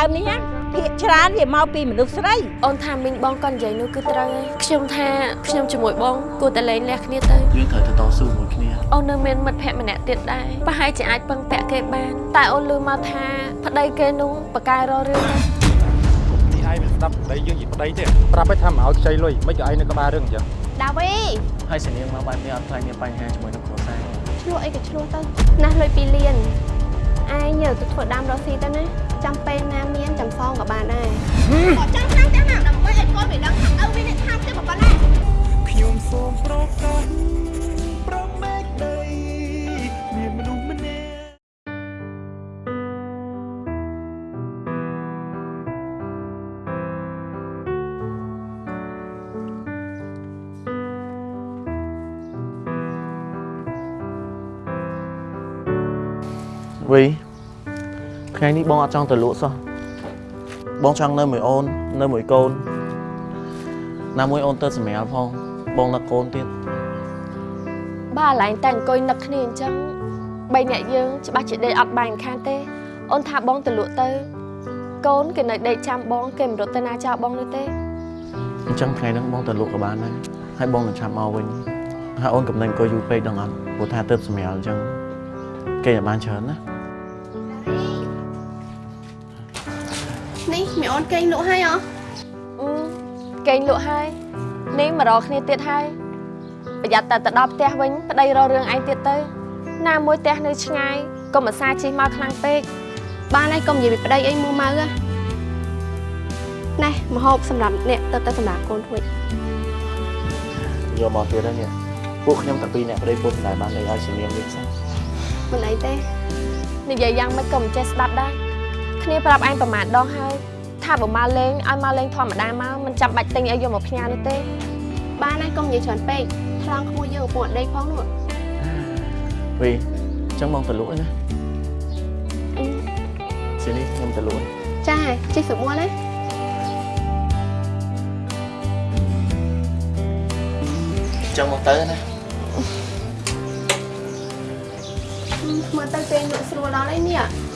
ដើមនេះណាភាកច្រើនវាមកពីមនុស្សស្រីអូនថាមីងបងគាត់និយាយនោះគឺត្រូវហើយខ្ញុំថាខ្ញុំជាមួយបងគួរតែលែងលះគ្នាទៅយើងត្រូវទៅតស៊ូមួយគ្នាអូននៅមានមិត្តភក្តិម្នាក់ទៀតដែរប្រហែលជាអាចពឹងពាក់គេបានតែអូនលឺមកថាប្តីគេនោះបកកែរករឿងណានេះឯងមិនស្ដាប់ប្តីយើងនិយាយប្តីទេប្រាប់ឲ្យថាមកឲ្យខ្ចីលុយមិនក៏ឯងនៅក្បាលរឿងអញ្ចឹងដាវីហើយសនាងមកបែបនេះអត់ខ្លាចមានបញ្ហាជាមួយនឹងគ្រួសារទេឆ្លោះអីក៏ឆ្លោះទៅណាស់លុយ2លាន ឯងយកទៅធ្វើដាំរកស៊ីទៅណាចាំពេលណាមានចាំសងក៏បានដែរក៏ចង់ខាងទាំងណាដើម្បីឲ្យកូនវាដឹងថាឪវានេះថាទេប៉ុណ្ណាខ្ញុំសូមប្រកាសប្រមេកដីមានមនុស្សម្នាក់វី ថ្ងៃនេះបងអត់ចង់ទៅលក់សោះបងចង់នៅមួយអូននៅមួយកូនណាមួយអូនទៅសម្រាលផងបងនឹកកូនទៀតបើកន្លែងតែអង្គុយនឹកគ្នាអញ្ចឹងបីអ្នកយើងច្បាស់ជាដេកអត់បានខានទេ អូនថាបងទៅលក់ទៅ កូនគេនៅដេកចាំបងគេមិនរត់ទៅណាចោលបងនោះទេអញ្ចឹងថ្ងៃហ្នឹងបងទៅលក់ក៏បានដែរហើយបងនឹងឆាប់មកវិញហើយអូនកំណែអង្គុយយូរពេកដឹងអត់ព្រោះថាទៅសម្រាលអញ្ចឹងគេឲ្យបានច្រើនណា នេះមីអូនគេងលក់ហើយអគេងលក់ហើយនេះមករកគ្នាទៀតហើយប្រយ័ត្នតែទៅដល់ផ្ទះវិញប្តីរករឿងឯងទៀតទៅ ណាមួយផ្ទះនៅឆ្ងាយកុំអាសាជិះមកខ្លាំងពេកបានហើយកុំនិយាយពីប្តីអីមួម៉ៅណាណែមហូបសម្រាប់អ្នកទៅទៅសម្រាប់កូនធ្វើយកមកទៀតហើយនេះពួកខ្ញុំតាពីរអ្នកប្តីពុតមិនដែលបានលេងឲ្យសនាងវិញសោះមិនអីទេនិយាយយ៉ាងម៉េចក៏មិនចេះស្ដាប់ដែរ គ្នាប្រាប់ឯងប្រមាណដងហើយថាបើមកលេងឲ្យមកលេងធម្មតាមកមិនចាំបាច់ទិញអីយកមកផ្ញើនោះទេ បានហើយកុំនិយាយច្រើនពេកថ្លង់ក្មួយយើងពួកដេកផងនោះវីអញ្ចឹងបងទៅលក់ឯណាសនាងខ្ញុំទៅលក់ឯងចាជិះស្រួលណាអញ្ចឹងមកទៅណាមើលទៅពេលលក់ស្រួលដល់ហើយនេះ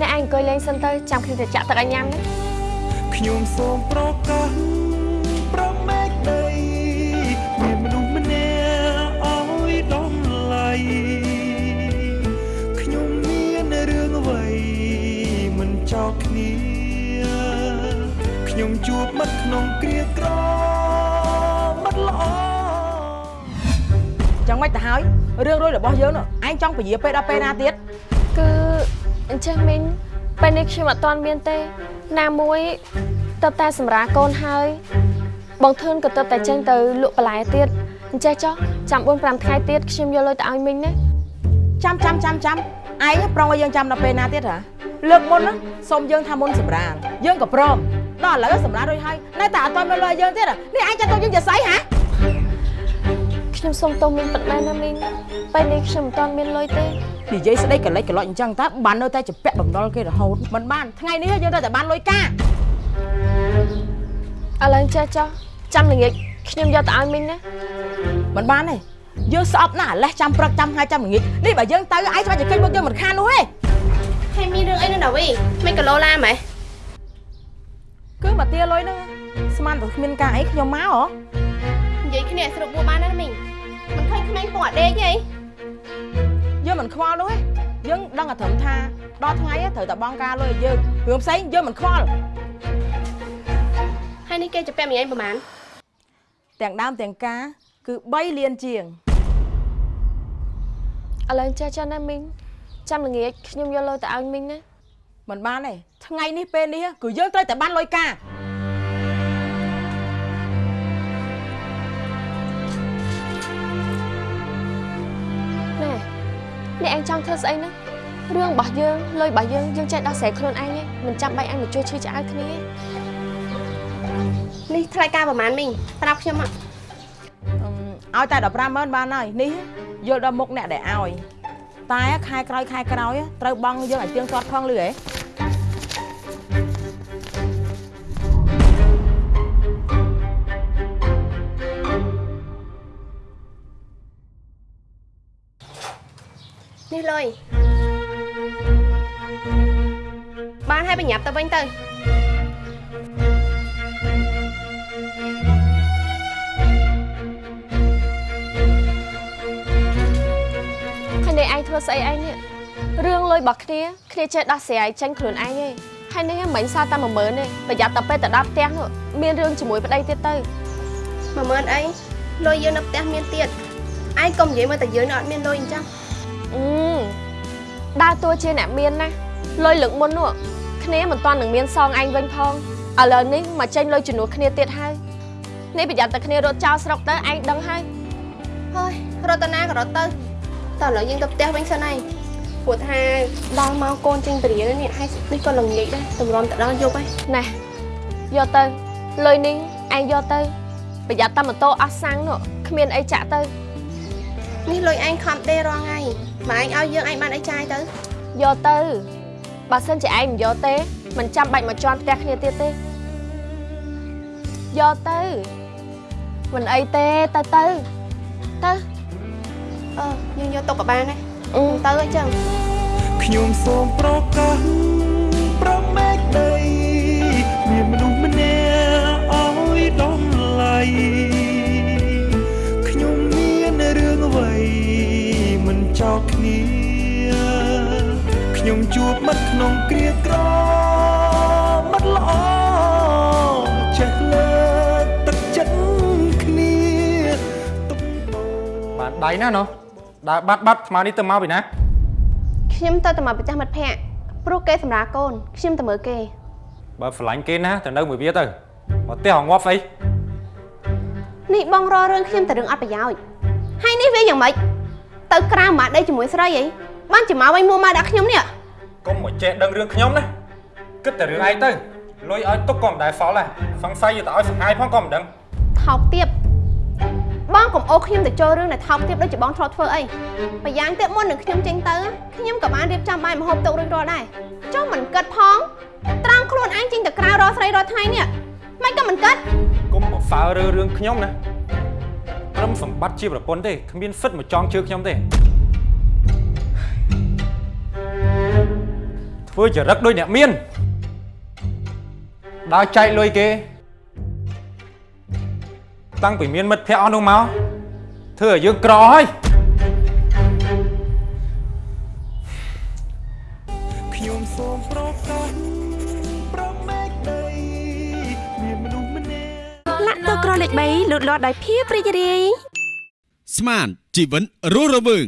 អ្នកឯងអង្គុយលេងសិនទៅចាំគ្នាទៅចាក់ទឹកឲ្យញ៉ាំណាខ្ញុំសូមប្រកាសប្រមេកដីមានមនុស្សម្នាក់ឲ្យដំឡៃខ្ញុំមានរឿងអ្វីមិនចោលគ្នាខ្ញុំជួបមិត្តក្នុងគ្រាក្រមិត្តល្អចឹងមិនទៅហើយរឿងរួយរបស់យើងនោះឯងចង់ពញាពេលដល់ពេលណាទៀតគឺ អញ្ចឹងមីងពេលនេះខ្ញុំអត់ទាន់មានទេ ណាមួយទៅតែសម្រាប់កូនហើយ បងធឿនក៏ទៅតែចេញទៅលក់បន្លែទៀតអញ្ចេះចុះចាំ4 5ថ្ងៃទៀតខ្ញុំយកលុយទៅឲ្យមីងណាចាំចាំចាំចាំឯងប្រុងឲ្យយើងចាំដល់ពេលណាទៀតហ៎លើកមុនណាសុំយើងថាមុនសម្រានយើងក៏ព្រមដល់ឥឡូវសម្រានរួចហើយនៅតែអត់ទាន់មានលុយឲ្យយើងទៀតហ៎នេះឯងចាត់ទុកយើងជាស្អីហ៎ ខ្ញុំសុំទោសមីងពិតមែនណាមីងពេលនេះខ្ញុំមិនទាន់មានលុយទេនិយាយស្ដីកលិចកលុចអញ្ចឹងតើបាននៅតែជពាក់បំណុលគេរហូតមិនបានថ្ងៃនេះយើងត្រូវតែបានលុយកាឥឡូវអញ្ចេះចុះចាំល្ងាចខ្ញុំយកទៅឲ្យមីងណាមិនបានទេយើងស្អប់ណាស់អាលេះចាំព្រឹកចាំថ្ងៃចាំល្ងាចនេះបើយើងទៅឯងច្បាស់ជាឃើញមុខយើងមិនខាននោះទេហើយមានរឿងអីនៅណាវីមិនក៏លោឡាម៉េះគឺមកទាលុយហ្នឹងស្មានតែគ្មានការអីខ្ញុំមកហ៎និយាយគ្នាស្រុកបួបានណាមីងមិនឃើញ ក្មេងពងអាដេកទេយើងមិនខ្វល់នោះទេយើងដឹងតែត្រឹមថាដល់ថ្ងៃហ្នឹងត្រូវតែបង់ការលុយឲ្យយើងរឿងផ្សេងយើងមិនខ្វល់ហើយនេះគេជពាក់មីឯងប្រហែលទាំងដើមទាំងការគឺ3លានជាងឥឡូវអញ្ចេះចុះណាមីងចាំល្ងាចខ្ញុំយកលុយទៅឲ្យមីងណាមិនបានទេថ្ងៃនេះពេលនេះគឺយើងត្រូវតែបានលុយការ ឯងចង់ធ្វើស្អីណារឿងរបស់យើងលុយរបស់យើងយើងចេះដោះស្រាយខ្លួនឯងឯងមិនចាំបាច់អញមកជួយឈឺឆ្អែតគ្នាទេនេះថ្លៃការប្រហែលមីងប្រាប់ខ្ញុំមកអឺឲ្យតែ15ម៉ឺនបានហើយនេះយល់ដល់មុខអ្នកដែលឲ្យតែខែក្រោយខែក្រោយត្រូវបង់យើងឲ្យទៀងទាត់ផងលឺហ៎ នេះលុយបានហើយបញ្ញាប់ទៅវិញទៅហើយនេះឯងធ្វើស្អីឯងនេះរឿងលុយរបស់គ្នាគ្នាចេះដោះស្រាយចេញខ្លួនឯងទេហើយនេះមិនសារតែ10000ទេប្រយ័ត្នតែពេលទៅដល់ផ្ទះនោះមានរឿងជាមួយប្តីទៀតទៅ10000អីលុយយើងនៅផ្ទះមានទៀតឯងកុំនិយាយមកតែយើងនៅអត់មានលុយអញ្ចឹង អឺដើរតួជាអ្នកមានណាលុយលើកមុននោះគ្នាមិនទាន់នឹងមានសងឯងវិញផងឥឡូវនេះមកចេញលុយជំនួសគ្នាទៀតហើយនេះប្រយ័ត្នតែគ្នារត់ចោលស្រុកទៅឯងដឹងហើយហើយរត់ទៅណាក៏រត់ទៅតោះឥឡូវយើងទៅផ្ទះវិញសិនហើយព្រោះថាដល់មកកូនចេញពរៀននេះហើយនេះក៏ល្ងាចដែរតម្រាំទៅដល់យប់ហើយណែយកទៅលុយនេះឯងយកទៅប្រយ័ត្នតែម៉ូតូអស់សាំងនោះគ្មានអីចាក់ទៅ នេះលុយឯងខំដេរាល់ថ្ងៃបើឯងឲ្យយើងឯងបានអីចាយទៅយកទៅបើសិនជាឯងមិនយកទេមិនចាំបាច់មកជន់ផ្ទះគ្នាទៀតទេយកទៅមិនអីទេទៅទៅទៅអឺយើងយកទុកក៏បានដែរអឺទៅអញ្ចឹងខ្ញុំសូមប្រកាស ជួបមិត្តក្នុងគ្រាក្រមិត្តល្អចេះលើកទឹកចិត្តគ្នាទុកតបានដៃណាណោះដើរបាត់បាត់ស្មានេះទៅមកពីណាខ្ញុំទៅតែមកប្រចាំមិត្តភ័ក្តិព្រោះគេសម្រាប់កូនខ្ញុំទៅមើលគេ បើស្រឡាញ់គេណាទៅនៅមួយវាទៅមកផ្ទះងាប់ស្អីនេះបងរករឿងខ្ញុំតែរឿងអត់ប្រយោជន៍ហើយនេះវាយ៉ាងម៉េចទៅក្រៅមកដីជាមួយស្រីអីបានជាមកវិញមួមកដាក់ខ្ញុំនេះ កុំមកចេះដឹងរឿងខ្ញុំណាគិតតែរឿងឯងទៅលុយឲ្យទុកក៏មិនដែលសល់ដែរសង្ស័យទៅឲ្យសង្ហាយផងក៏មិនដឹងថោកទៀតបងកុំអូខ្ញុំទៅចូលរឿងដែលថោកទៀតដូចជាបងធ្លាប់ធ្វើអីប្រយ៉ាងទៀតមុននឹងខ្ញុំចេញទៅខ្ញុំក៏បានរៀបចំបាយម្ហូបទុករួចរាល់ដែរចុះមិនគិតផងត្រង់ខ្លួនឯងចេញទៅក្រៅរកស្រីរាល់ថ្ងៃនេះមិនក៏មិនគិតកុំមកហ្វើរើរឿងខ្ញុំណាព្រមសម្បត្តិជាប្រពន្ធទេគ្មានសិទ្ធមកចងជើខ្ញុំទេ ធ្វើចរិតដូចអ្នកមានដើរចែកលុយគេ តាំងពីមានមិត្តភ័ក្តិអស់នោះមកធ្វើឲ្យយើងក្រហើយខ្ញុំសូមប្រកាសប្រមេកដីមានមនុស្សម្នាក់លាក់ទៅក្រលេខ3លូតលាស់ដោយភាពរីករាយស្មានជីវិតរស់រវើង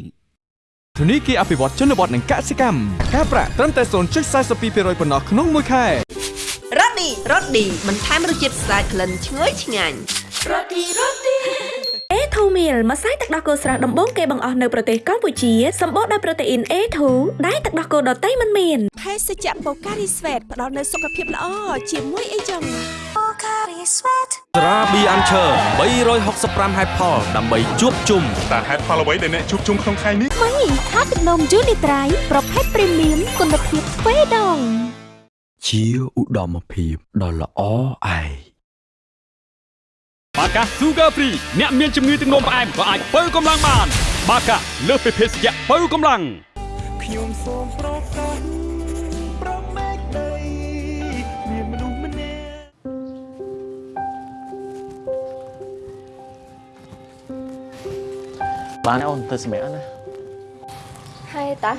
ធនីគារអភិវឌ្ឍជនបទនិងកសិកម្មការប្រាក់ត្រឹមតែ0.42%ប៉ុណ្ណោះក្នុងមួយខែរ៉ូឌីរ៉ូឌីបន្ថែមរសជាតិស្អាតក្លិនឈ្ងុយឆ្ងាញ់រ៉ូឌីរ៉ូឌីអេ ធូមីលម្សៅទឹកដោះគោស្រស់ដំបូងគេបង្អស់នៅប្រទេសកម្ពុជាសម្បូរដោយប្រូតេអ៊ីន A2 ដែលទឹកដោះគោដតៃមិនមានភេសជ្ជៈបូការីស្វេតផ្ដល់នូវសុខភាពល្អជាមួយអីចឹងត្រាប៊ីអានឈើ365ហេតុផលដើម្បីជួបជុំតើហេតុផលអ្វីដែលអ្នកជួបជុំក្នុងថ្ងៃនេះមីថាទឹកនំយូនីត្រៃប្រភេទព្រីមៀមគុណភាពទ្វេដងជាឧត្តមភាពដ៏ល្អឯង បាកា Sugar Free អ្នកមានជំងឺទឹកនោមផ្អែមក៏អាចបើកម្លាំងបាន បាកាលើសពីភេសជ្ជៈបើកម្លាំងខ្ញុំសូមប្រកាសប្រមេកដីមានមនុស្សម្នាក់បានអូនទៅសម្រាប់ណាហើយតា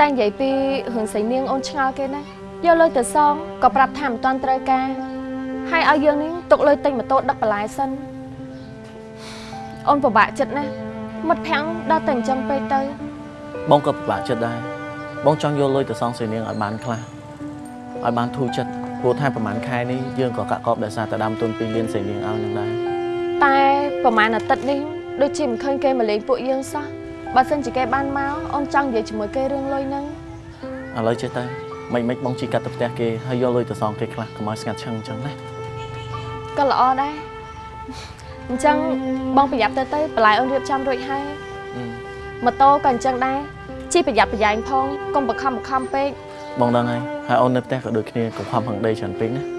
តែនិយាយពីរឿងស្រីនាងអូនឆ្ងល់គេណា យកលុយទៅសងក៏ប្រាប់ថាមិនទាន់ត្រូវការហើយឲ្យយើងនេះទុកលុយទិញម៉ូតូដឹកបន្លែសិនអូនពិបាកចិត្តណាស់មិត្តភ័ក្តិដល់តែអញ្ចឹងពេកទៅ បងក៏ពិបាកចិត្តដែរបងចង់យកលុយទៅសងសេនាងឲ្យបានខ្លះឲ្យបានធូរចិត្តព្រោះថាប្រហែលខែនេះយើងក៏កាក់កបដោយសារតែដើមទុន2លានសេនាងឲ្យនឹងដែរតែប្រហែលអាទិត្យនេះដូចជាមិនឃើញគេមកលេងពួកយើងសោះបើសិនជាគេបានមកអូនចង់និយាយជាមួយគេរឿងលុយហ្នឹងឥឡូវចេះទៅ មិនមិនបងជីកាត់ទៅផ្ទះគេហើយយកលុយទៅសងគេខ្លះកុំឲ្យស្ងាត់ឈឹងអញ្ចឹងណាក៏ល្អដែរអញ្ចឹងបងប្រយ័ត្នទៅទៅបន្លែអូនរៀបចំរួចហើយម៉ូតូក៏អញ្ចឹងដែរជិះប្រយ័ត្នប្រយែងផងកុំបខំបខំពេកបងដឹងហើយហើយអូននៅផ្ទះក៏ដូចគ្នាកុំខំហឹងដីច្រើនពេកណា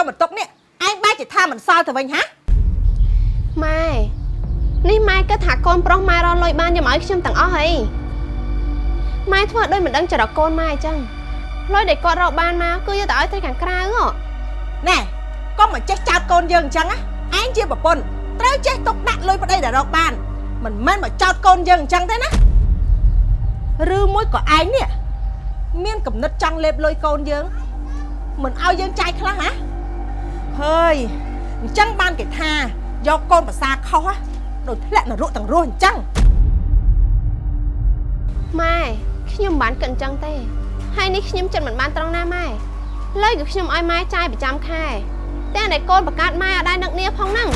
កយកមកទុកនេះឯងបែរជាថាមិនសល់ទៅវិញហាម៉ែនេះម៉ែគិតថាកូនប្រុសម៉ែរកលុយបានយកមកឲ្យខ្ញុំទាំងអស់ហីម៉ែធ្វើដូចមិនដឹងចរិតកូនម៉ែអញ្ចឹងលុយដែលគាត់រកបានមកគឺយកទៅឲ្យត្រីខាងក្រៅហ៎ណែកុំមកចេះចោតកូនយើងអញ្ចឹងណាឯងជាប្រពន្ធត្រូវចេះទុកដាក់លុយប្តីដែលរកបានមិនមែនមកចោតកូនយើងអញ្ចឹងទេណាឬមួយក៏ឯងនេះមានកំណត់ចង់លេបលុយកូនយើងមិនឲ្យយើងចាយខ្លះហ៎ ហើយអញ្ចឹងបានគេថាយកកូនប្រសាខុសហ៎ដូចធ្លាក់នរកទាំងរស់អញ្ចឹងម៉ែខ្ញុំមិនបានគិតអញ្ចឹងទេហើយនេះខ្ញុំចិត្តមិនបានត្រង់ណាម៉ែលុយគឺខ្ញុំឲ្យម៉ែចាយប្រចាំខែតែតែកូនបង្កើតម៉ែអត់ដែរនឹកនេះផងហ្នឹង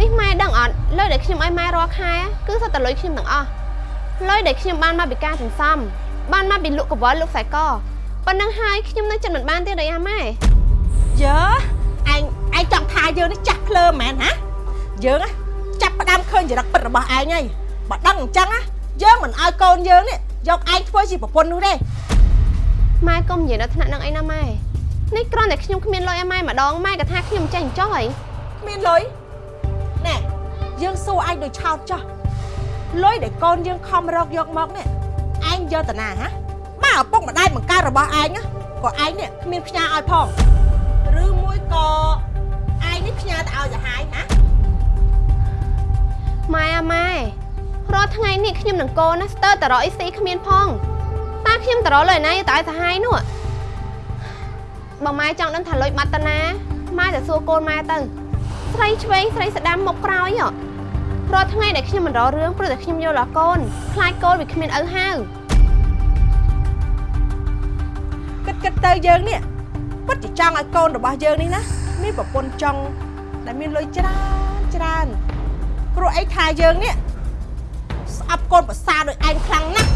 នេះម៉ែដឹងអត់លុយដែលខ្ញុំឲ្យម៉ែរាល់ខែគឺសុទ្ធតែលុយខ្ញុំទាំងអស់លុយដែលខ្ញុំបានមកពីការសន្សំបានមកពីលក់កង្វល់លក់ខ្សែកប៉ុណ្ណឹងហើយខ្ញុំនៅចិត្តមិនបានទេដែរម៉ែយើ ឯងឯងចង់ថាយើងនេះចាស់ភ្លើមែនហ៎យើងណាចាប់ផ្ដើមឃើញចរិតពិតរបស់ឯងហើយបើដឹងអញ្ចឹងណាយើងមិនឲ្យកូនយើងនេះយកឯងធ្វើជាប្រពន្ធនោះទេម៉ែកុំនិយាយដល់ថ្នាក់ហ្នឹងអីណាម៉ែនេះគ្រាន់តែខ្ញុំគ្មានលុយឲ្យម៉ែម្ដងម៉ែក៏ថាខ្ញុំចេះអញ្ចោះហីគ្មានលុយណែយើងសួរឯងដូចឆោតចោះលុយដែលកូនយើងខំរកយកមកនេះឯងយកតាណាហ៎បើឪពុកម្ដាយបង្កើតរបស់ឯងណាក៏ឯងនេះគ្មានផ្ញើឲ្យផងឬមួយក៏ឯង នេះផ្ញើទៅឲ្យសាហាយណាម៉ែអាម៉ែរាល់ថ្ងៃនេះខ្ញុំនឹងកូនណាស្ទើរតែរកអីស៊ីគ្មានផងតើខ្ញុំតរលុយណាយកទៅឲ្យសាហាយនោះបើម៉ែចង់ដឹងថាលុយបាត់តាណាម៉ែទៅសួរកូនម៉ែទៅស្រីឆ្វេងស្រីស្ដាំមុខក្រោយហ៎រាល់ថ្ងៃដែលខ្ញុំមិនរករឿងព្រោះតែខ្ញុំយល់ដល់កូនខ្លាចកូនវាគ្មានឪហៅគិតគិតទៅយើងនេះពិតជាចង់ឲ្យកូនរបស់យើងនេះណា មានប្រពន្ធចង់ដែលមានលុយច្រើនច្រើនព្រោះអីថាយើងនេះស្អប់កូនប្រសាដោយឯងខ្លាំងណាស់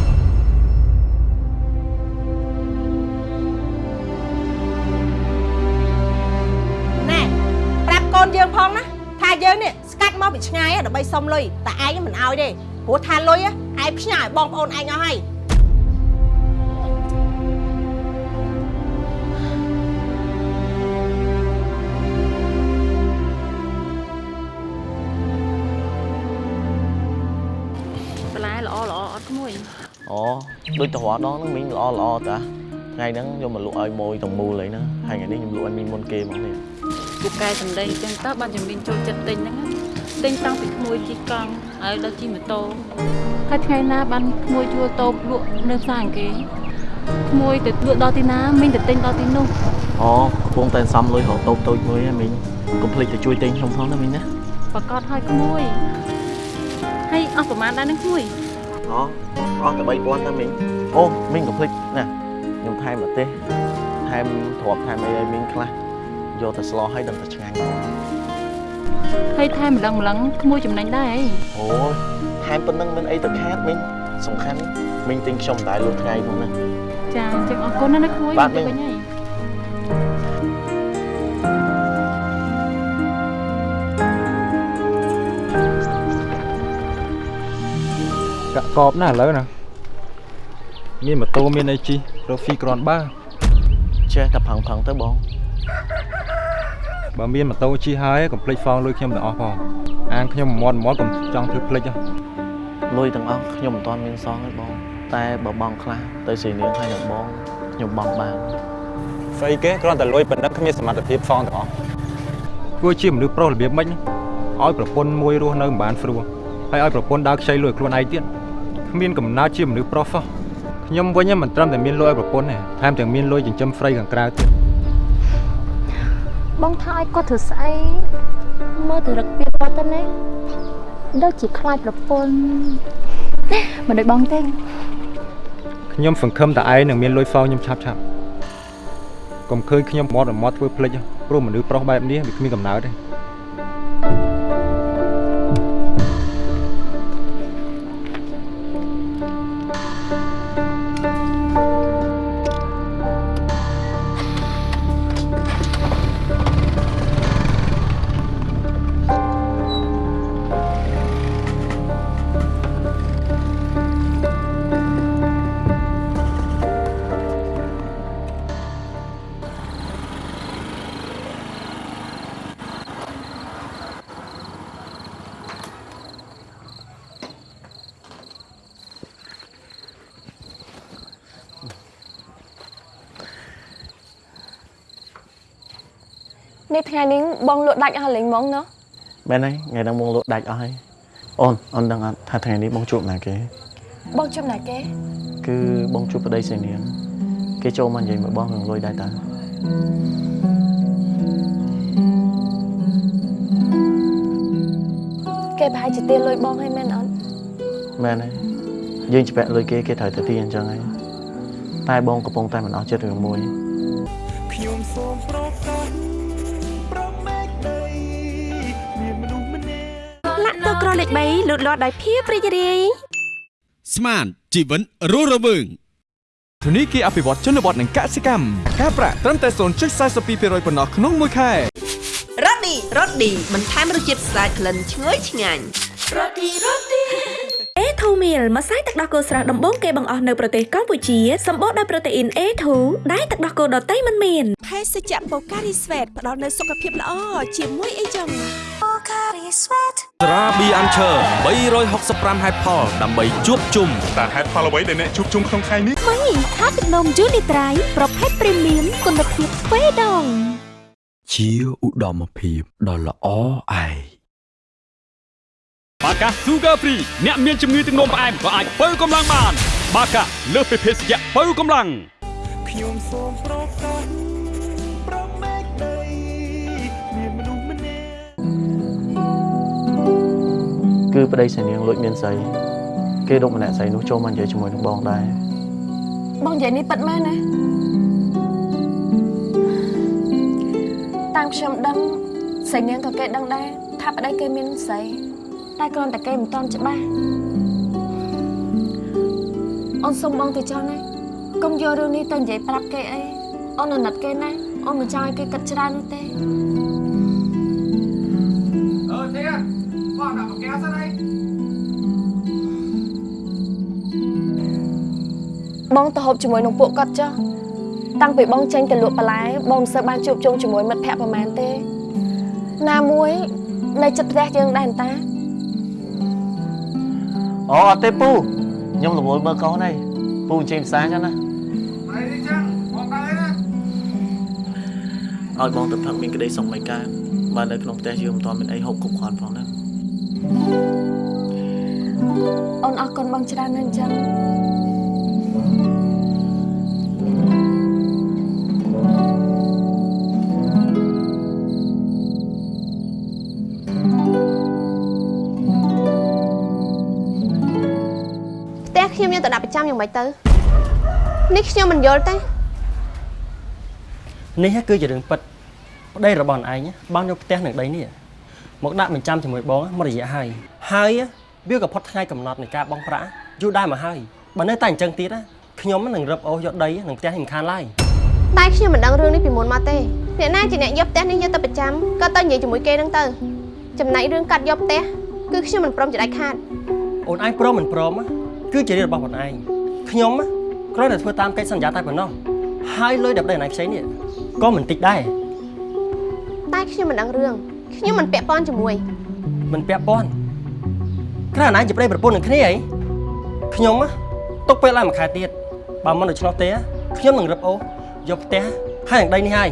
ណែប្រាប់កូនយើងផងណាថាយើងនេះស្កាត់មកពីឆ្ងាយដើម្បីសុំលុយតែឯងមិនឲ្យទេព្រោះថាលុយឯងផ្ញើឲ្យបងប្អូនឯងអស់ហើយ អូដូចទៅរាល់ដងហ្នឹងមីងល្អល្អតាថ្ងៃហ្នឹងយកមកលក់ឲ្យម៉ួយទាំងមូលអីហ្នឹងហើយថ្ងៃនេះខ្ញុំលក់ឲ្យមីងមុនគេហ្មងនេះពូកែសំដីអញ្ចឹងតើបានជំនាញចូលចិត្តទិញហ្នឹងណាទិញតាំងពីក្មួយជិះកង់ហើយដល់ជិះម៉ូតូហើយថ្ងៃណាបានក្មួយជួលតូបលក់នៅផ្សារអង្គាក្មួយទៅលក់ដល់ទីណាមីងទៅទិញដល់ទីនោះអូកំពុងតែសំលុយរកតូបតូចមួយហ្នឹងមីងកុំភ្លេចទៅជួយទិញខ្ញុំផងណាមីងណាប្រកាសឲ្យក្មួយហើយអស់ប្រហែលដែរនឹងក្មួយអូ អស់តែ3000តែមីងអូមីងកុំភ្លេចណាខ្ញុំថែមម្ទេសថែមទ្រាប់ថែមអីឲ្យមីងខ្លះយកទៅស្លោឲ្យដឹងតែឆ្ងាញ់ហើយថែមម្លឹងម្លឹងក្មួយចំណេញដែរអីអូយថែមប៉ុណ្្នឹងមិនអីទៅខាតមីងសំខាន់មីងទិញខ្ញុំមិនដែលលក់ថ្ងៃផងណាចាអញ្ចឹងអរគុណណាស់ណាក្មួយបាទមីង កាក់កបណាស់ឥឡូវណាមានម៉ូតូមានអីជិះរកហ្វីគ្រាន់បើចេះតែផឹងផឹងទៅបងបើមានម៉ូតូជិះហើយកុំភ្លេចហ្វងលុយខ្ញុំទាំងអស់ផងអាងខ្ញុំមាត់មាត់កុំចង់ធ្វើភ្លេចហ៎លុយទាំងអស់ខ្ញុំមិនទាន់មានសងទេបង តែបើបងខ្លះទៅសេនាងហើយនឹងបងខ្ញុំបងបានស្អីគេគ្រាន់តែលុយប៉ុណ្ណឹងគ្មានសមត្ថភាពហ្វងទាំងអស់ធ្វើជាមនុស្សប្រុសរបៀបម៉េចហ្នឹងឲ្យប្រពន្ធមួយរស់នៅមិនបានស្រួលហើយឲ្យប្រពន្ធដើរខ្ចីលុយខ្លួនឯងទៀត គ្មានកំណើតជាមនុស្សប្រុសសោះខ្ញុំវិញមិនត្រឹមតែមានលុយឲ្យប្រពន្ធទេថែមទាំងមានលុយចិញ្ចឹមស្រីខាងក្រៅទៀតបងថាឲ្យគាត់ធ្វើស្អីមើលទៅរឹកពីរត់ទៅណាដូចជាខ្លាចប្រពន្ធមិនដូចបងទេខ្ញុំសង្ឃឹមតែឯងនឹងមានលុយសងខ្ញុំឆាប់ឆាប់កុំឃើញខ្ញុំមាត់មាត់ធ្វើភ្លេចព្រោះមនុស្សប្រុសបែបនេះវាគ្មានកំណើតទេ បងលក់ដាច់អស់លេងហ្មងណោះមែនហើយថ្ងៃហ្នឹងបងលក់ដាច់អស់ហើយអូនអូនដឹងអត់ថាថ្ងៃនេះបងជួបណាគេ បងជុំណាគេ គឺបងជួបប្តីសេនាមគេចូលមកនិយាយមួយបងរឿងលុយដែរតើគេប្រហែលជាទាលុយបងហើយមែនអត់មែនហើយយើងច្បាក់លុយគេគេត្រូវទៅទីអញ្ចឹងហើយតែបងកំពុងតែមិនអស់ចិត្តរឿងមួយខ្ញុំសូមប្រ លាក់ទឹកក្រលេខ3លូតលាស់ដោយភាពរីករាយស្មានជីវិតរស់រវើងធនីគារអភិវឌ្ឍជនបទនិងកសិកម្មការប្រាក់ត្រឹមតែ0.42%ប៉ុណ្ណោះក្នុងមួយខែរ៉ូឌីរ៉ូឌីបន្ថែមរសជាតិស្អាតក្លិនឈ្ងុយឆ្ងាញ់រ៉ូឌីរ៉ូឌីអេធូ មីលម្សៅទឹកដោះគោស្រស់ដំបូងគេបង្អស់នៅប្រទេសកម្ពុជាសម្បូរដោយប្រូតេអ៊ីន A2 ដែលទឹកដោះគោដតៃមិនមានភេសជ្ជៈបូការីស្វេតផ្ដល់នូវសុខភាពល្អជាមួយអីចឹងបូការីស្វេតត្រាប៊ីអាន់ឈើ365ហេតុផលដើម្បីជួបជុំតើហេតុផលអ្វីដែលអ្នកជួបជុំក្នុងថ្ងៃនេះមីថាទឹកនំយូនីត្រៃប្រភេទព្រីមៀមគុណភាពទ្វេដងជាឧត្តមភាពដ៏ល្អឯង បាកា Sugar Free អ្នកមានជំងឺទឹកនោមផ្អែមក៏អាចបើកម្លាំងបាន បាកាលើសពីភេសជ្ជៈបើកម្លាំងខ្ញុំសូមប្រកាសប្រមេកដីមានមនុស្សម្នាក់គឺប្តីសេនាងលួចមានស្រីគេដុកម្នាក់ស្រីនោះចូលមកនិយាយជាមួយនឹងបងដែរបងនិយាយនេះពិតមែនណាតាមខ្ញុំដឹងស្រីនាងក៏គេដឹងដែរថាប្តីគេមានស្រី តែគ្រាន់តែគេមិនតន់ច្បាស់អូនសុំបងទៅចុះណាកុំយករឿងនេះទៅនិយាយប្រាប់គេអីអូនអាណិតគេណាអូនមិនចង់ឲ្យគេគិតច្រើននោះទេអឺទេបងដាក់ប្រកាសិនអីបងទៅហូបជាមួយនឹងពួកគាត់ចុះតាំងពីបងចេញទៅលក់បន្លែបងមិនសូវបានជួបជុំជាមួយមិត្តភ័ក្តិប្រហែលទេ ណាមួយនៅចិត្តផ្ទះយើងដែរតា អូអត់ទេពូខ្ញុំរវល់មើលកូនហើយពូជិះផ្សារចឹងណាអីនេះចឹងបងដើរណាឲ្យបងទៅផឹកមានក្តីសុខមិនកើតបើនៅក្នុងផ្ទះយើងមិនទាន់មានអីហូបគ្រប់គ្រាន់ផងណាអូនអរគុណបងច្រើនណាស់អញ្ចឹង ផ្ទះខ្ញុំយកទៅដាក់ប្រចាំយ៉ាងម៉េចទៅនេះខ្ញុំមិនយល់ទេនេះគឺជារឿងពិតប្តីរបស់ឯងបានយកផ្ទះនឹងដីនេះមកដាក់បញ្ចាំជាមួយបងមករយៈហើយហើយវាក៏ផុតថ្ងៃកំណត់នៃការបង់ប្រាក់យូរដែរមកហើយបើនៅតែអញ្ចឹងទៀតខ្ញុំនឹងរឹបអូសយកដីនឹងផ្ទះនេះមិនខានឡើយតែខ្ញុំមិនដឹងរឿងនេះពីមុនមកទេអ្នកណាជាអ្នកយកផ្ទះនេះយកទៅប្រចាំក៏ទៅនិយាយជាមួយគេហ្នឹងទៅចំណែករឿងកាត់យកផ្ទះគឺខ្ញុំមិនព្រមជាដាច់ខាតអូនឯងព្រមមិនព្រម គឺជារឿងរបស់អូនឯងខ្ញុំគ្រាន់តែធ្វើតាមកិច្ចសន្យាតែប៉ុណ្ណោះហើយលុយដែលប្តីអូនឯងខ្ចីនេះក៏មិនតិចដែរតែខ្ញុំមិនដឹងរឿងខ្ញុំមិនពាក់ព័ន្ធជាមួយ មិនពាក់ព័ន្ធគ្រាន់តែឯងជាប្តីប្រពន្ធនឹងគ្នាអីខ្ញុំទុកពេលឡើងមួយខែទៀតបើមិនដូច្នោះទេខ្ញុំនឹងរឹបអូសយកផ្ទះហើយនឹងដីនេះហើយ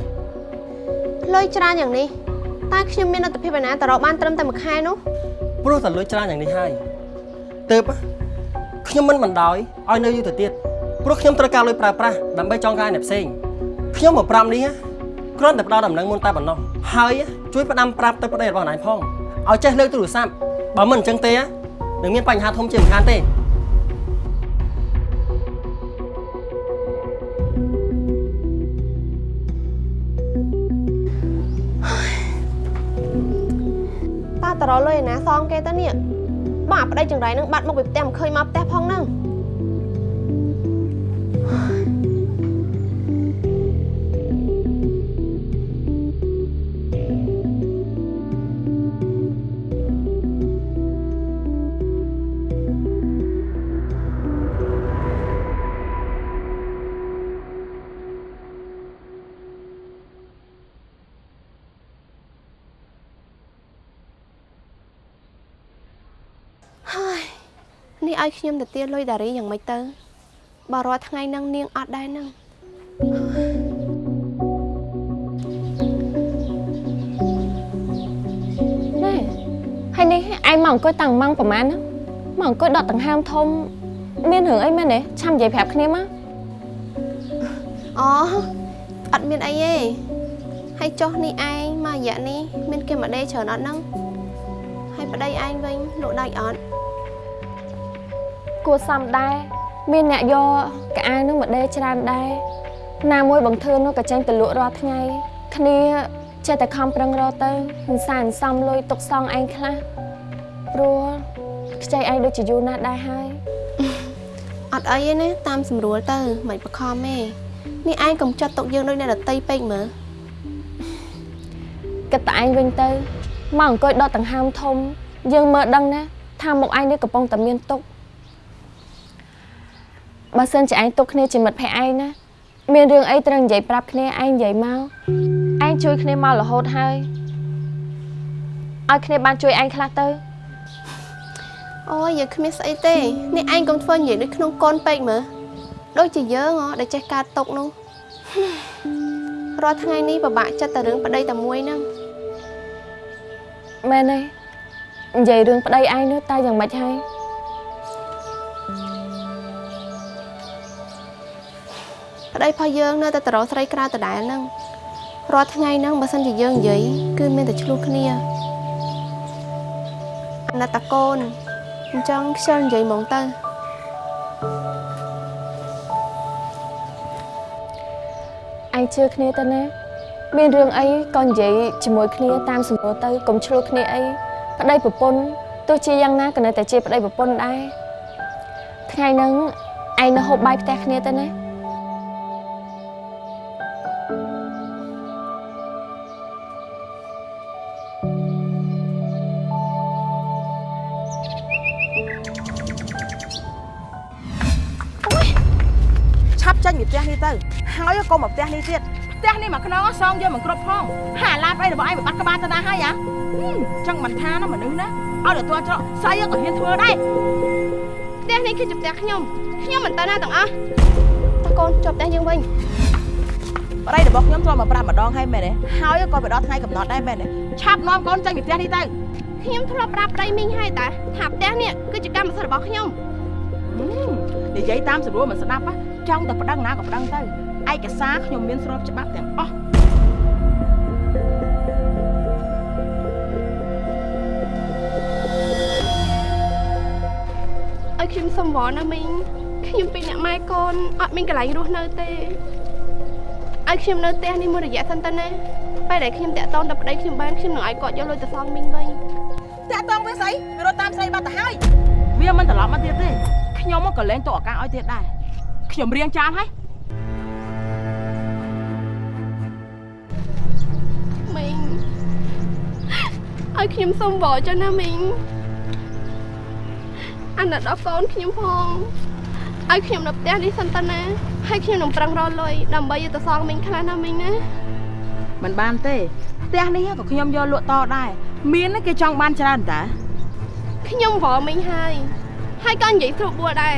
លុយច្រើនយ៉ាងនេះតែខ្ញុំមានលទ្ធភាពឯណាទៅរកបានត្រឹមតែមួយខែនោះព្រោះតែលុយច្រើនយ៉ាងនេះហើយទៅ ខ្ញុំមិនបណ្ដោយឲ្យនៅយូរទៅទៀតព្រោះខ្ញុំត្រូវការលុយប្រើប្រាស់ដើម្បីចងការអ្នកផ្សេងខ្ញុំមកប្រាប់នេះគ្រាន់តែផ្ដល់ដំណឹងមុនតែប៉ុណ្ណោះហើយជួយផ្ដាំប្រាប់ទៅប្តីរបស់ណៃផងឲ្យចេះលើកទូរស័ព្ទបើមិនអញ្ចឹងទេនឹងមានបញ្ហាធំជាងខានទេតើតរលុយឯណាសងគេទៅនេះ បងអាប្តីចង្រៃនឹងបាត់មកពីផ្ទះមិនឃើញមកផ្ទះផងហ្នឹង ឲ្យខ្ញុំទៅទាលុយដារីយ៉ាងម៉េចទៅបើរាល់ថ្ងៃហ្នឹងនាងអត់ដែរហ្នឹងណែហើយនេះឯងមកអង្គុយតាំងម៉ោងប្រហែលណាមកអង្គុយដកដង្ហើមធំ មានរឿងអីមែនទេឆាំនិយាយប្រាប់គ្នាមកអូអត់មានអីទេហើយចុះនេះឯងមករយៈនេះមានគេមកដេកច្រើនអត់ហ្នឹងហើយប្តីឯងវិញលក់ដាច់អត់ គួរសមដែរមានអ្នកយកកៅអៅនឹងមកដេរច្រើនដែរណាមួយបង្ធឿននោះក៏ចេញទៅលក់រាល់ថ្ងៃគ្នាចេះតែខំប្រឹងរកទៅមិនសានសំលុយទុកសងឯងខ្លះព្រោះខ្ចីឯងដូចជាយូរណាស់ដែរហើយអត់អីទេណាតាមស្រួលទៅមិនបខំទេនេះឯងកុំចាត់ទុកយើងដូចអ្នកដតីពេកមើលគិតតែឯងវិញទៅមកអង្គុយដកដង្ហើមធំ យើងមើលដឹងណាថាមុខឯងនេះកំពុងតែមានទុក បើសិនជាឯងទុកគ្នាជាមិត្តភក្តិឯងណាមានរឿងអីត្រូវនិយាយប្រាប់គ្នាឯងនិយាយមកឯងជួយគ្នាមករហូតហើយឲ្យគ្នាបានជួយឯងខ្លះទៅអូយយើងគ្មានស្អីទេនេះឯងកុំធ្វើនិយាយដូចក្នុងកូនពេកមើលដូចជាយើងហ៎ដែលចេះការຕົកនោះរាល់ថ្ងៃនេះពិបាកចិត្តតែរឿងប្តីតែមួយហ្នឹងមែនទេនិយាយរឿងប្តីឯងនោះតើយ៉ាងម៉េចហើយ ប្តីរបស់យើងនៅតែតរោស្រីក្រៅដដែលហ្នឹងរាល់ថ្ងៃហ្នឹងបើសិនជាយើងនិយាយគឺមានតែឆ្លោះគ្នាអាណិតតាកូនអញ្ចឹងខ្ជិលនិយាយហ្មងទៅឯងជឿគ្នាទៅណាមានរឿងអីក៏និយាយជាមួយគ្នាតាមសម្រួលទៅកុំឆ្លោះគ្នាអីប្តីប្រពន្ធទោះជាយ៉ាងណាក៏នៅតែជាប្តីប្រពន្ធដែរថ្ងៃហ្នឹងឯងនៅហូបបាយផ្ទះគ្នាទៅណា ហើយកុំមកផ្ទះនេះទៀតផ្ទះនេះមកខ្នងសងយកមិនគ្រប់ផងហាឡាបអីរបស់ឯងបាត់ក្បាលទៅណាហើយហ៎ចឹងមិនថាណាមនុស្សណាឲ្យទៅទាល់ច្រកស្អីក៏ហ៊ានធ្វើដែរផ្ទះនេះគឺជាផ្ទះខ្ញុំខ្ញុំមិនទៅណាទាំងអស់តាកូនជាប់ផ្ទះយើងវិញប្តីរបស់ខ្ញុំធ្លាប់មកប្រាប់ម្ដងហើយមែនទេហើយក៏ទៅដល់ថ្ងៃកំណត់ដែរមែនទេឆាប់នាំកូនចេញពីផ្ទះនេះទៅខ្ញុំធ្លាប់ប្រាប់ប្តីមីងហើយតាថាផ្ទះនេះគឺជាកម្មសិទ្ធិរបស់ខ្ញុំនិយាយតាមស្រួលមិនស្ដាប់ចង់តែប្តឹងណាក៏ប្តឹងទៅ ឯកសារខ្ញុំមានស្របច្បាប់ទាំងអស់ឲ្យខ្ញុំសុំវល់ណាមីងខ្ញុំពីអ្នកម៉ែកូនអត់មានកន្លែងរស់នៅទេឲ្យខ្ញុំនៅផ្ទះនេះមួយរយៈសិនទៅណាពេលដែលខ្ញុំតាក់តងទៅប្តីខ្ញុំបានខ្ញុំនឹងឲ្យគាត់យកលុយទៅសងមីងវិញតាក់តងវាស្អីវារត់តាមស្រីបាត់ទៅហើយវាមិនត្រឡប់មកទៀតទេខ្ញុំក៏លែងតឱកាសឲ្យទៀតដែរខ្ញុំរៀងចាលហើយ ឲ្យខ្ញុំសុំវល់ចុះណាមីងអាណិតដល់កូនខ្ញុំផងឲ្យខ្ញុំនៅផ្ទះនេះសិនតើណាហើយខ្ញុំនឹងប្រឹងរកលុយដើម្បីយកទៅសងមីងខ្លះណាមីងណាមិនបានទេផ្ទះនេះក៏ខ្ញុំយកលក់តដែរមានគេចង់បានច្រើនតាខ្ញុំវល់មីងហើយហើយក៏និយាយស្រួលបួលដែរ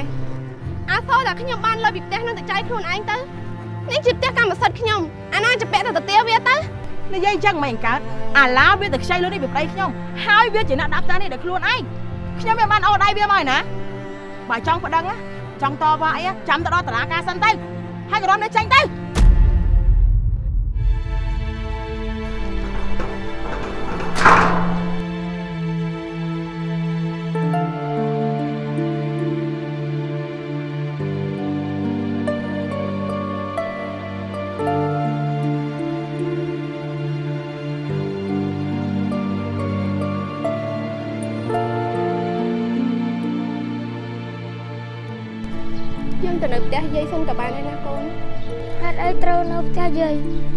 អាសូរតែខ្ញុំបានលុយពីផ្ទះនឹងទៅចាយខ្លួនឯងទៅនេះជាផ្ទះកម្មសិទ្ធិខ្ញុំអាណាជាពាក់ទៅទៅទាវាទៅ និយាយអញ្ចឹងមិនកើតអាឡាវាទៅខ្ចីលុយនេះពីប្តីខ្ញុំហើយវាជាអ្នកដាក់ផ្ទះនេះដល់ខ្លួនឯងខ្ញុំមិនបានអូដៃវាមកឯណាបើចង់ប្តឹងណាចង់តវ៉ាអីចាំទៅដល់តុលាការសិនទៅហើយក៏រំនេះចាញ់ទៅ នៅ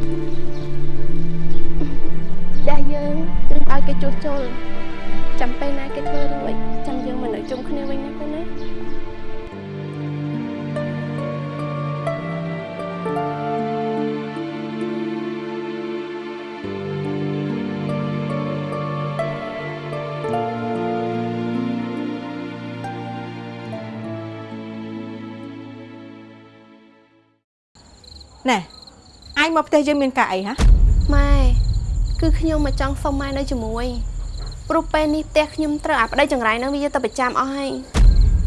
អញមកផ្ទះយើងមានការអីហ៎ម៉ែគឺខ្ញុំមកចង់សុំម៉ែនៅជាមួយព្រោះពេលនេះផ្ទះខ្ញុំត្រូវអាប្តីចង្រៃនឹងវាយកទៅប្រចាំអស់ហើយ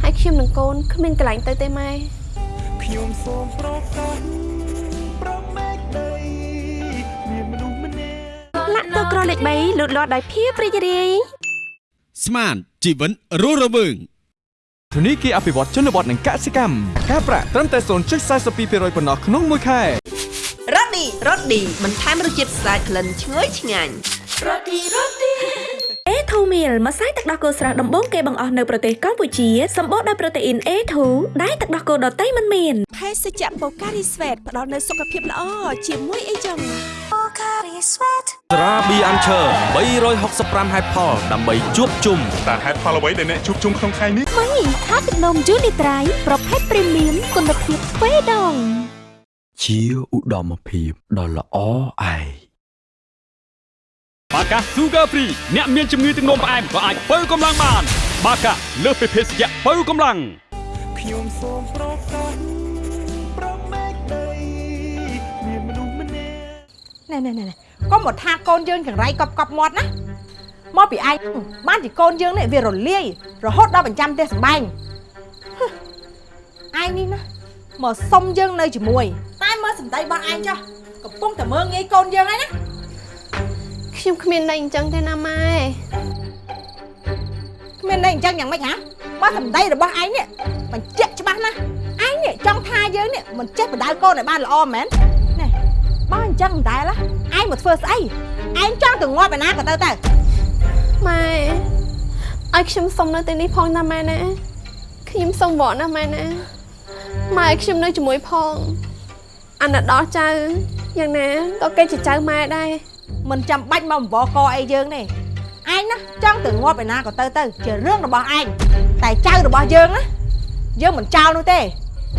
ហើយខ្ញុំនិងកូនគ្មានកន្លែងទៅទេម៉ែខ្ញុំសូមប្រកាសប្រមេកដីមានមនុស្សម្នាក់លាក់ទៅក្រលេខ3លូតលាស់ដោយភាពរីករាយស្មានជីវិតរស់រវើងធនីគារអភិវឌ្ឍជនបទនិងកសិកម្មការប្រាក់ត្រឹមតែ0.42%ប៉ុណ្ណោះក្នុងមួយខែ រ៉ូឌីរ៉ូឌីបន្ថែមរសជាតិស្អាតក្លិនឈ្ងុយឆ្ងាញ់រ៉ូឌីរ៉ូឌី A2 meal ម្សៅទឹកដោះគោស្រស់ដំបូងគេបង្អស់នៅប្រទេសកម្ពុជាសម្បូរដោយប្រូតេអ៊ីន A2 ដែលទឹកដោះគោដតៃមិនមានភេសជ្ជៈបូការីស្វេតផ្ដល់នូវសុខភាពល្អជាមួយអីចឹងបូការីស្វេតត្រាប៊ីអានឈើ365ហេតុផលដើម្បីជួបជុំតើហេតុផលអ្វីដែលអ្នកជួបជុំក្នុងថ្ងៃនេះមីថាទឹកនំយូនីត្រៃប្រភេទព្រីមៀមគុណភាពទ្វេដង ជាឧត្តមភាពដ៏ល្អឯងបាកា Sugar Free អ្នកមានជំងឺទឹកនោមផ្អែមក៏អាចបើកម្លាំងបាន បាកាលើសពីភេសជ្ជៈបើកម្លាំងខ្ញុំសូមប្រកាសប្រមេកដីមានមនុស្សម្នាក់ណែណែណែណែកុំមកថាកូនយើងចង្រៃកប់កប់មាត់ណាមកពីឯងបានជាកូនយើងនេះវារលាយរហូតដល់បញ្ចាំផ្ទះសម្បែងហឹមឯងនេះណាមកសុំយើងនៅជាមួយ តែមើលសម្ដីរបស់ឯងចុះកំពុងតែមើងងាយកូនយើងហើយណាខ្ញុំគ្មានន័យអញ្ចឹងទេណាម៉ែគ្មានន័យអញ្ចឹងយ៉ាងម៉េចហ៎បើសម្ដីរបស់ឯងនេះបញ្ជាក់ច្បាស់ណាស់ឯងនេះចង់ថាយើងនេះមិនចេះបដៅកូនឲ្យបានល្អមែនណែបើអញ្ចឹងមិនដែលឯងមកធ្វើស្អីឯងចង់ទៅងាប់ឯណាក៏ទៅទៅម៉ែឲ្យខ្ញុំសុំនៅទីនេះផងណាម៉ែណាខ្ញុំសុំវត្តណាម៉ែណាម៉ែឲ្យខ្ញុំនៅជាមួយផង អាណិតដល់ចៅយ៉ាងណាក៏គេជាចៅម៉ែដែរមិនចាំបាច់មកអង្វរកអីយើងទេឯងណាចង់ទៅងាប់ឯណាក៏ទៅទៅជារឿងរបស់ឯងតែចៅរបស់យើងណាយើងមិនចោលនោះទេ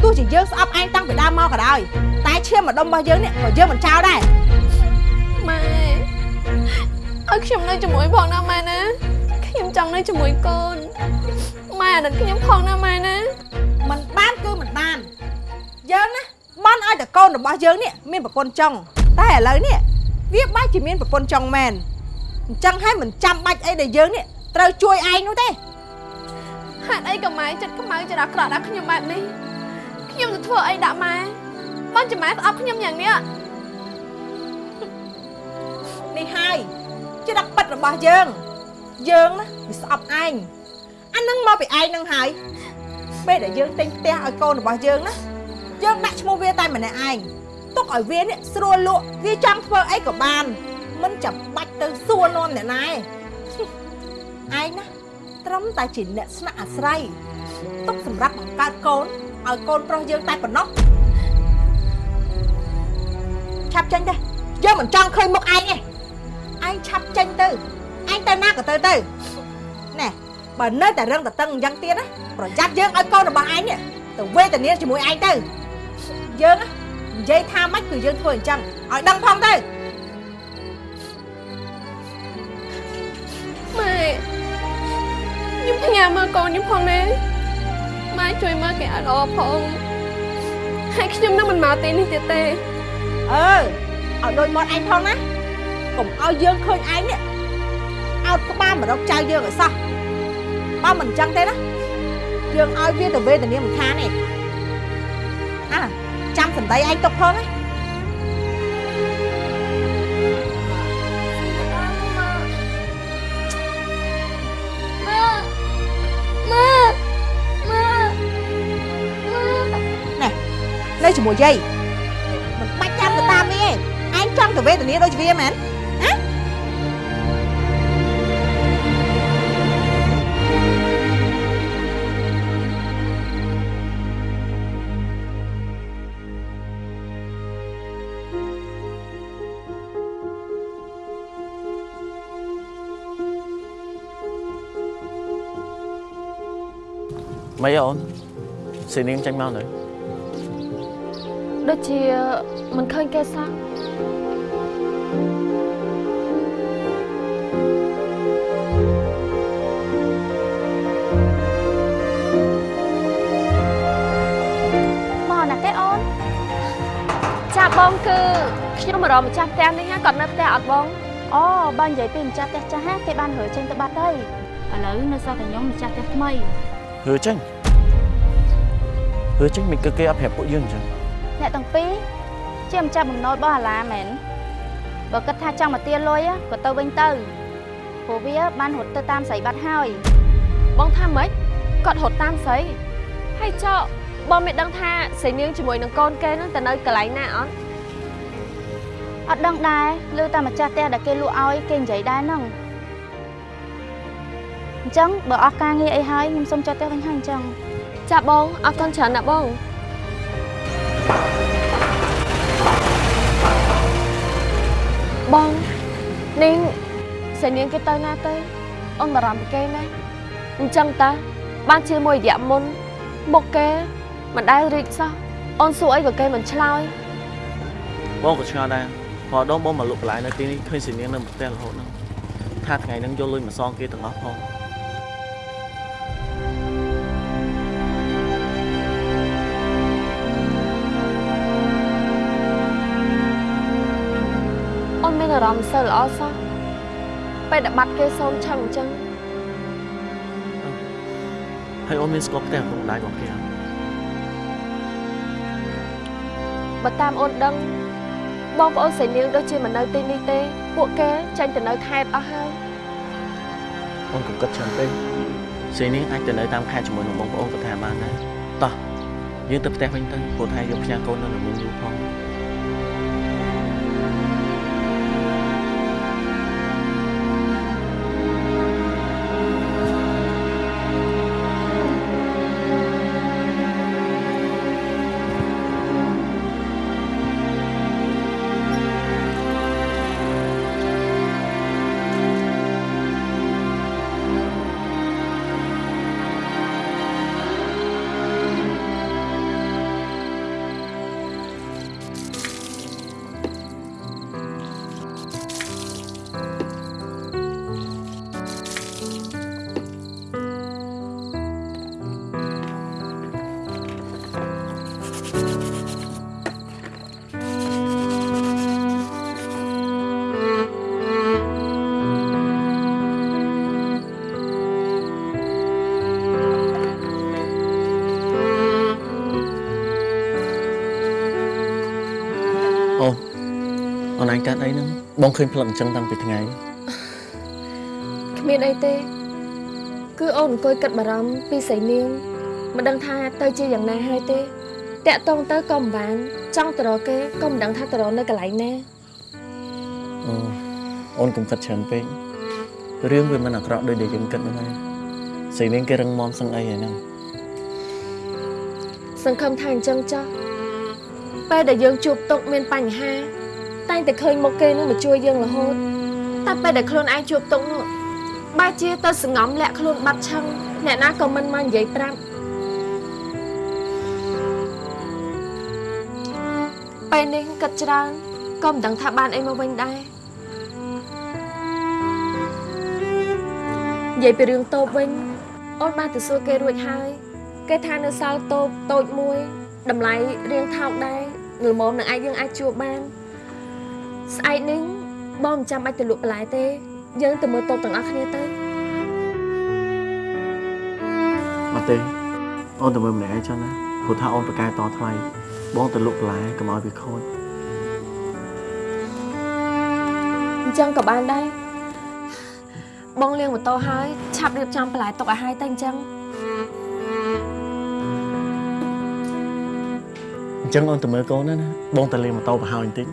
ទោះជាយើងស្អប់ឯងតាំងពីដើមមកក៏ដោយតែឈាមម្ដុំរបស់យើងនេះក៏យើងមិនចោលដែរម៉ែឲ្យខ្ញុំនៅជាមួយផងណាម៉ែណាខ្ញុំចង់នៅជាមួយកូនម៉ែអាណិតខ្ញុំផងណាម៉ែណាមិនបានគឺមិនបានយើងណាបា នឲ្យតែកូនរបស់យើងនេះមានប្រពន្ធចង់តែឥឡូវនេះវាបាច់ជាមានប្រពន្ធចង់មែនអញ្ចឹងហើយមិនចាំបាច់អីដែលយើងនេះត្រូវជួយឯងនោះទេហេតុអីក៏ម៉ែចិត្តខ្មៅចិត្តអាក្រក់ដាក់ខ្ញុំបែបនេះខ្ញុំទៅធ្វើអីដាក់ម៉ែបានជាម៉ែស្អប់ខ្ញុំយ៉ាងនេះនេះហើយជាដាក់ប៉ិតរបស់យើងយើងណាវាស្អប់ឯងអានឹងមកពីឯងនឹងហើយពេលដែលយើងទិញផ្ទះឲ្យកូនរបស់យើងណា យើងដាក់ឈ្មោះវាតែម្នាក់ឯងទុកឲ្យវានេះស្រួលលក់វាចង់ធ្វើអីក៏បានមិនចាំបាច់ទៅសួរនាំអ្នកណាឯងឯងណាត្រឹមតែជាអ្នកស្នាក់អាស្រ័យទុកសម្រាប់បង្កើតកូនឲ្យកូនប្រុសយើងតែប៉ុណ្ណោះឆាប់ចេញទៅយើងមិនចង់ឃើញមុខឯងទេឯងឆាប់ចេញទៅឯងទៅណាក៏ទៅទៅណែបើនៅតែរឹងតតឹងអញ្ចឹងទៀតណាប្រយ័ត្នយើងឲ្យកូនរបស់ឯងនេះទៅវេទនាជាមួយឯងទៅ យើងណានិយាយថាម៉េចគឺយើងធ្វើអញ្ចឹងឲ្យដឹងផងទៅម៉ែខ្ញុំផ្ញើមើលកូនខ្ញុំផងណាម៉ែជួយមើលគេឲ្យល្អផងហើយខ្ញុំនឹងមិនមកទីនេះទៀតទេអើឲ្យដូចមាត់ឯងផងណាកុំឲ្យយើងឃើញឯងនេះអោតក្បាលមករកចៅយើងឲ្យសោះបើមិនអញ្ចឹងទេណាយើងឲ្យវាទៅវេទនាមិនខានទេអាចាំ សម្ដីឯងទុកផងណាម៉ាម៉ាណែនៅជាមួយយាយមិនបាច់ចាំទៅតាមវាទេឯងចង់ទៅវេទនាដូចវាមែន ម៉េចអូនសេនាងចាញ់មកនៅដូចជាមិនឃើញគេសោះមកណាគេអូនចាបងគឺខ្ញុំមករកម្ចាស់ផ្ទះនេះណាគាត់នៅផ្ទះអត់បងអូបើនិយាយពីម្ចាស់ផ្ទះចាស់ណាគេបានរើចេញទៅបាត់ហើយឥឡូវនៅសល់តែខ្ញុំម្ចាស់ផ្ទះថ្មីហឺចេញ ហឺចេញមិនគឺគេអត់ប្រាប់ពួកយើងអញ្ចឹងអ្នកទាំងពីរជាម្ចាស់បំណុលរបស់អាឡាមែនបើគិតថាចង់មកទាលុយក៏ទៅវិញទៅព្រោះវាបានរត់ទៅតាមស្រីបាត់ហើយបងថាម៉េចគាត់រត់តាមស្រីហើយចុះបងមិនដឹងថាស្រីនាងជាមួយនឹងកូនគេនឹងទៅនៅកន្លែងណាអត់អត់ដឹងដែរឮតែម្ចាស់ផ្ទះដែលគេលក់ឲ្យគេនិយាយដែរហ្នឹងអញ្ចឹងបើអស់ការងារអីហើយខ្ញុំសុំចុះផ្ទះវិញហើយអញ្ចឹង ចាបងអរគុណច្រើនណាស់បងបងនាងស្រីនាងគេទៅណាទៅអូនបារម្ភពីគេណាអញ្ចឹងតាបានជាមួយរយៈមុនមុខគេមិនដែលរីកសោះអូនសួរអីក៏គេមិនឆ្លើយបងក៏ឆ្ងល់ដែរព្រោះដងបងមកលក់បន្លែនៅទីនេះឃើញសេនាងនៅផ្ទះរហូតហ្នឹងថាថ្ងៃហ្នឹងយកលុយមកសងគេទាំងអស់ផង អូនមានអារម្មណ៍សិលល្អសោះពេលដែលបាត់គេសូនឆឹងអញ្ចឹងហើយអូនមានស្គាល់ផ្ទះឪពុកម្ដាយរបស់គេអត់បើតាមអូនដឹងបងប្អូនស្រីនាងដូចជាមិននៅទីនេះទេ ពួកគេចាញ់ទៅនៅខេត្តអស់ហើយអូនកុំគិតច្រើនពេកសេនាងអាចទៅនៅតាមខេត្តជាមួយនឹងបងប្អូនក៏ថាបានដែរតោះយើងទៅផ្ទះវិញទៅព្រោះថាយកផ្ញើកូននៅល្មមយូរផង អូនឯងកើតអីហ្នឹងបងឃើញផ្លឹកអញ្ចឹងតាំងពីថ្ងៃគ្មានអីទេ គឺអូនអង្គុយគិតបារម្ភពីស្រីនាងមិនដឹងថាទៅជាយ៉ាងណាហើយទេតាក់តងទៅក៏មិនបាន ចង់ទៅរកគេក៏មិនដឹងថាទៅរកនៅកន្លែងណាអូអូនកុំគិតច្រើនពេករឿងវាមិនអាក្រក់ដូចដែលយើងគិតហ្នឹងឯងស្រីនាងគេរឹងមាំសឹងអីហ្នឹងសង្ឃឹមថាអញ្ចឹងចុះពេលដែលយើងជួបទុកមានបញ្ហា តែងតែឃើញមុខគេនឹងមកជួយយើងរហូតតែពេលដែលខ្លួនឯងជួបទុកនោះបែរជាទៅសង្ងំលាក់ខ្លួនបាត់ឆឹងអ្នកណាក៏មិនមកនិយាយប្រាប់ពេលនេះគិតច្រើនក៏មិនដឹងថាបានអីមកវិញដែរនិយាយពីរឿងតូបវិញអូនបានទៅសួរគេរួចហើយ គេថានៅសល់តូបតូចមួយតម្លៃរៀងថោកដែរល្មមនឹងអាចយើងអាចជួបបាន ស្អែកនេះបបងមិនចាំបាច់ទៅលក់បន្លែទេ យើងទៅមើលតូបទាំងអស់គ្នាទៅអត់ទេអូនទៅមើលម្នាក់ឯងចុះណាព្រោះថាអូនប្រកែតថ្លៃបងទៅលក់បន្លែកុំឲ្យវាខូចអញ្ចឹងក៏បានដែរបងលាងម៉ូតូហើយឆាប់រៀបចំបន្លែទុកឲ្យហើយទៅអញ្ចឹងអញ្ចឹងអូនទៅមើលកូនណាណាបងទៅលេងម៉ូតូប្រហោយបន្តិច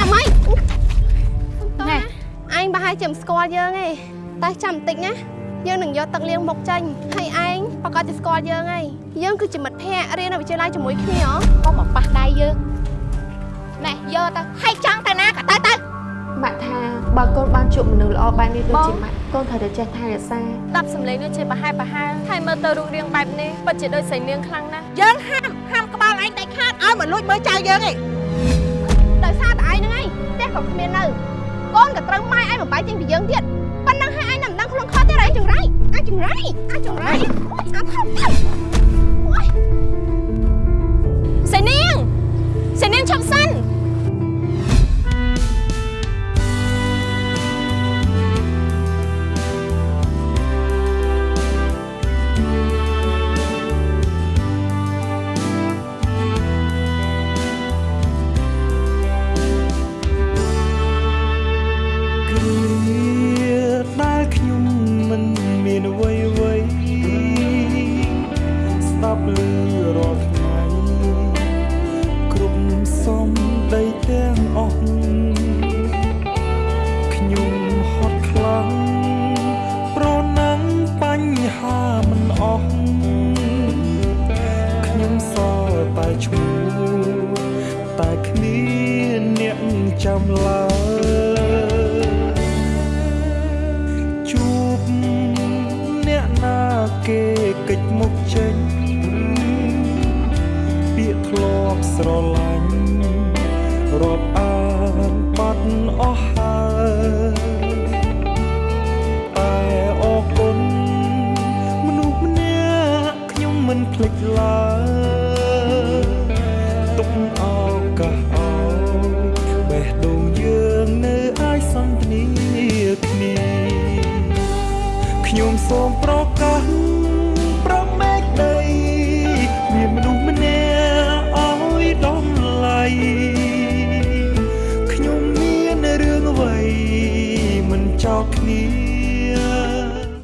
អាម៉ៃណែឯងប្រហែលជាមិនស្គាល់យើងទេតែចាំបន្តិចណាយើងនឹងយកទឹកលាងមុខចេញហើយឯងប្រកាសជាស្គាល់យើងហើយយើងគឺជាមិត្តភ័ក្តិរៀននៅវិទ្យាល័យជាមួយគ្នាហ៎កុំមកប៉ះដៃយើងណែយកទៅហើយចង់ទៅណាក៏ទៅទៅម៉ាក់ថាបើកូនបានជួបមនុស្សល្អបែបនេះដូចជាម៉ាក់កូនត្រូវតែចេះថែរក្សាដាប់សម្លេងដូចជាប្រហែលប្រហែលហើយមើលទៅរូបរាងបែបនេះពិតជាដូចសៃនាងខ្លាំងណាស់យើងហាមហាមក្បាលឯងដាច់ខាតឲ្យមកលួចមើលចៅយើងឯង ក៏គ្មាននៅកូនក៏ត្រូវម៉ែឯងបំបាយចេញពីយើងទៀតប៉ុណ្ណឹងហើយឯងមិនដឹងខ្លួនខុសទៀតឯងចង្រៃអាចង្រៃអាចចង្រៃអាចថប់ទៅសៃនាងសៃនាងឈប់សិន